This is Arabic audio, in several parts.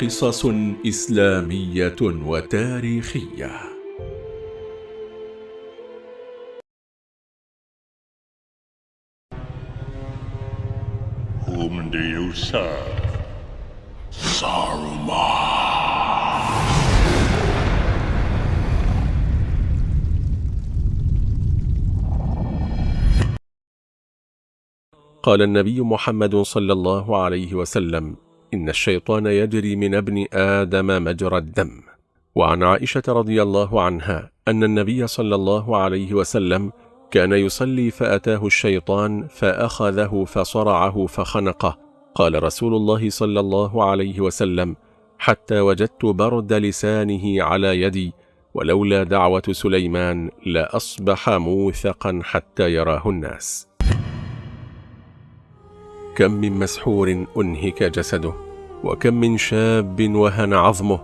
قصص إسلامية وتاريخية Whom do you serve? Saruman. قال النبي محمد صلى الله عليه وسلم إن الشيطان يجري من ابن آدم مجرى الدم. وعن عائشة رضي الله عنها أن النبي صلى الله عليه وسلم كان يصلي فأتاه الشيطان فأخذه فصرعه فخنقه. قال رسول الله صلى الله عليه وسلم حتى وجدت برد لسانه على يدي ولولا دعوة سليمان لأصبح موثقا حتى يراه الناس. كم من مسحور أنهك جسده وكم من شاب وهن عظمه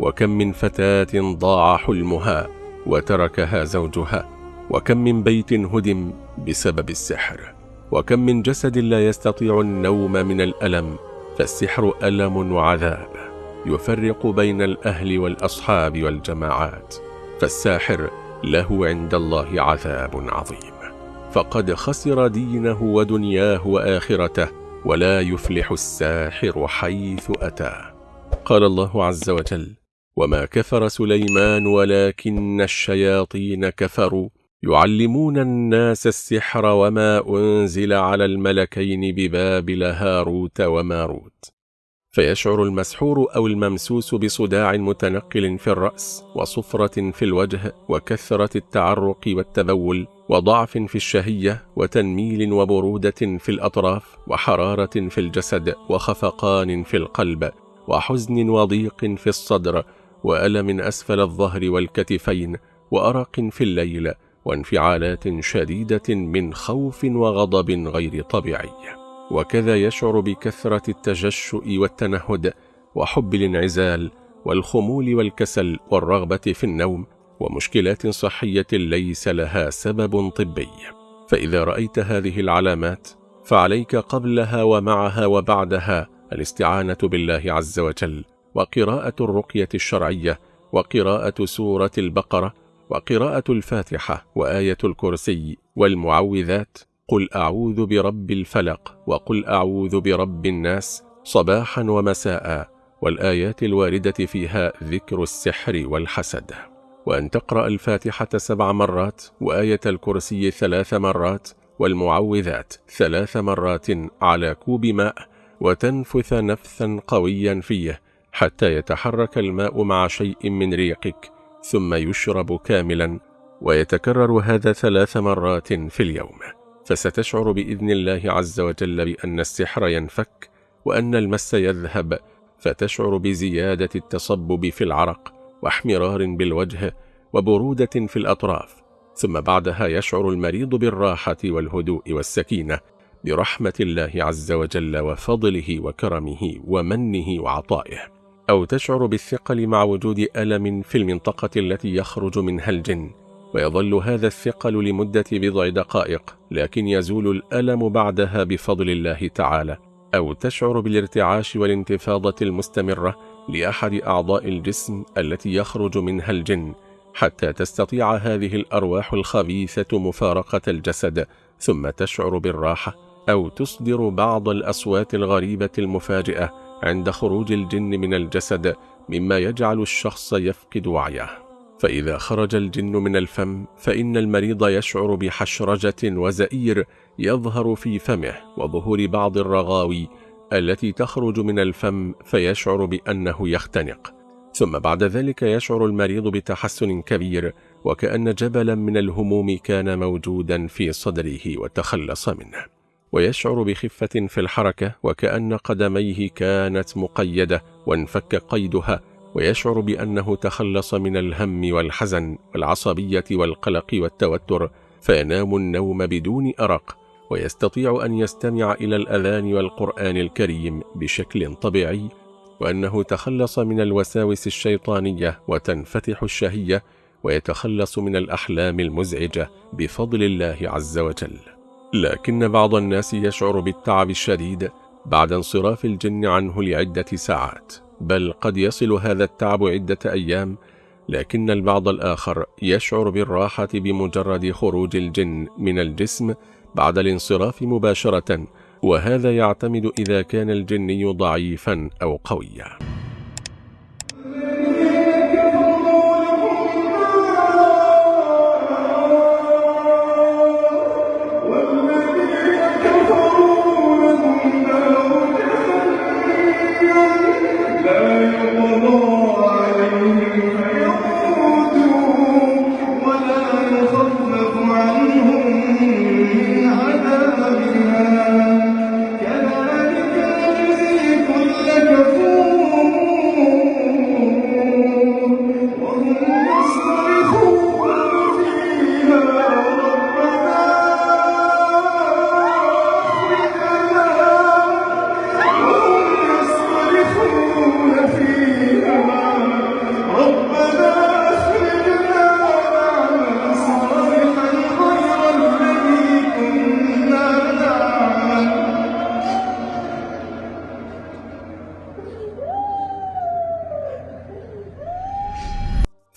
وكم من فتاة ضاع حلمها وتركها زوجها وكم من بيت هدم بسبب السحر وكم من جسد لا يستطيع النوم من الألم فالسحر ألم وعذاب يفرق بين الأهل والأصحاب والجماعات فالساحر له عند الله عذاب عظيم. فقد خسر دينه ودنياه وآخرته ولا يفلح الساحر حيث أتى. قال الله عز وجل وما كفر سليمان ولكن الشياطين كفروا. يعلمون الناس السحر وما أنزل على الملكين ببابل هاروت وماروت. فيشعر المسحور أو الممسوس بصداع متنقل في الرأس وصفرة في الوجه وكثرة التعرق والتبول وضعف في الشهية وتنميل وبرودة في الأطراف وحرارة في الجسد وخفقان في القلب وحزن وضيق في الصدر وألم أسفل الظهر والكتفين وأرق في الليل وانفعالات شديدة من خوف وغضب غير طبيعي. وكذا يشعر بكثرة التجشؤ والتنهد وحب الانعزال والخمول والكسل والرغبة في النوم ومشكلات صحية ليس لها سبب طبي. فإذا رأيت هذه العلامات فعليك قبلها ومعها وبعدها الاستعانة بالله عز وجل وقراءة الرقية الشرعية وقراءة سورة البقرة وقراءة الفاتحة وآية الكرسي والمعوذات قل أعوذ برب الفلق وقل أعوذ برب الناس صباحا ومساء والآيات الواردة فيها ذكر السحر والحسد وأن تقرأ الفاتحة سبع مرات وآية الكرسي ثلاث مرات والمعوذات ثلاث مرات على كوب ماء وتنفث نفثا قويا فيه حتى يتحرك الماء مع شيء من ريقك ثم يشرب كاملا ويتكرر هذا ثلاث مرات في اليوم فستشعر بإذن الله عز وجل بأن السحر ينفك وأن المس يذهب فتشعر بزيادة التصبب في العرق واحمرار بالوجه وبرودة في الأطراف ثم بعدها يشعر المريض بالراحة والهدوء والسكينة برحمة الله عز وجل وفضله وكرمه ومنه وعطائه. أو تشعر بالثقل مع وجود ألم في المنطقة التي يخرج منها الجن ويظل هذا الثقل لمدة بضع دقائق لكن يزول الألم بعدها بفضل الله تعالى أو تشعر بالارتعاش والانتفاضة المستمرة لأحد أعضاء الجسم التي يخرج منها الجن حتى تستطيع هذه الأرواح الخبيثة مفارقة الجسد ثم تشعر بالراحة أو تصدر بعض الأصوات الغريبة المفاجئة عند خروج الجن من الجسد مما يجعل الشخص يفقد وعيه. فإذا خرج الجن من الفم فإن المريض يشعر بحشرجة وزئير يظهر في فمه وظهور بعض الرغاوي التي تخرج من الفم فيشعر بأنه يختنق. ثم بعد ذلك يشعر المريض بتحسن كبير وكأن جبلا من الهموم كان موجودا في صدره وتخلص منه. ويشعر بخفة في الحركة وكأن قدميه كانت مقيدة وانفك قيدها ويشعر بأنه تخلص من الهم والحزن والعصبية والقلق والتوتر فينام النوم بدون أرق ويستطيع أن يستمع إلى الأذان والقرآن الكريم بشكل طبيعي وأنه تخلص من الوساوس الشيطانية وتنفتح الشهية ويتخلص من الأحلام المزعجة بفضل الله عز وجل. لكن بعض الناس يشعر بالتعب الشديد بعد انصراف الجن عنه لعدة ساعات. بل قد يصل هذا التعب عدة أيام لكن البعض الآخر يشعر بالراحة بمجرد خروج الجن من الجسم بعد الانصراف مباشرة وهذا يعتمد إذا كان الجني ضعيفا أو قويا.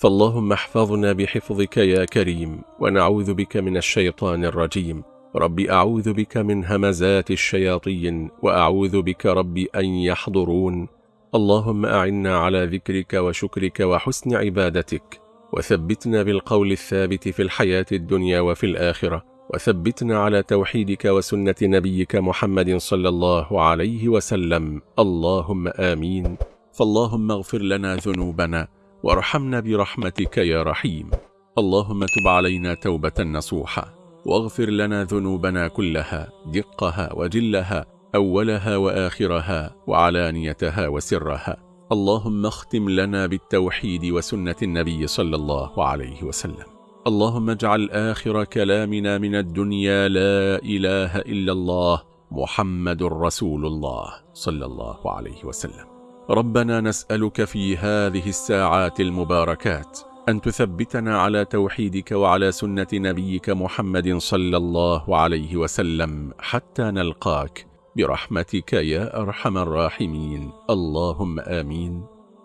فاللهم احفظنا بحفظك يا كريم ونعوذ بك من الشيطان الرجيم. رب أعوذ بك من همزات الشياطين وأعوذ بك رب أن يحضرون. اللهم أعنا على ذكرك وشكرك وحسن عبادتك وثبتنا بالقول الثابت في الحياة الدنيا وفي الآخرة وثبتنا على توحيدك وسنة نبيك محمد صلى الله عليه وسلم. اللهم آمين. فاللهم اغفر لنا ذنوبنا وارحمنا برحمتك يا رحيم. اللهم تب علينا توبة نصوحة واغفر لنا ذنوبنا كلها دقها وجلها أولها وآخرها وعلانيتها وسرها. اللهم اختم لنا بالتوحيد وسنة النبي صلى الله عليه وسلم. اللهم اجعل آخر كلامنا من الدنيا لا إله إلا الله محمد رسول الله صلى الله عليه وسلم. ربنا نسألك في هذه الساعات المباركات أن تثبتنا على توحيدك وعلى سنة نبيك محمد صلى الله عليه وسلم حتى نلقاك. برحمتك يا أرحم الراحمين. اللهم آمين.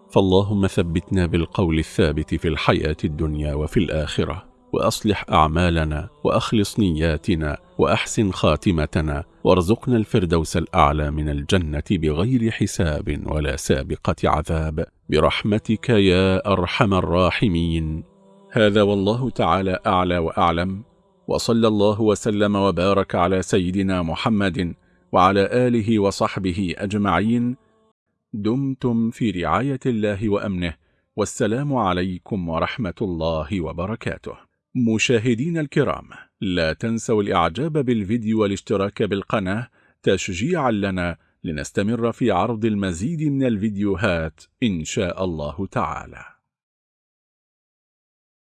فاللهم ثبتنا بالقول الثابت في الحياة الدنيا وفي الآخرة. وأصلح أعمالنا وأخلص نياتنا وأحسن خاتمتنا وارزقنا الفردوس الأعلى من الجنة بغير حساب ولا سابقة عذاب. برحمتك يا أرحم الراحمين. هذا والله تعالى أعلى وأعلم. وصلى الله وسلم وبارك على سيدنا محمد وعلى آله وصحبه أجمعين. دمتم في رعاية الله وأمنه. والسلام عليكم ورحمة الله وبركاته. مشاهدين الكرام لا تنسوا الإعجاب بالفيديو والاشتراك بالقناة تشجيعا لنا لنستمر في عرض المزيد من الفيديوهات إن شاء الله تعالى.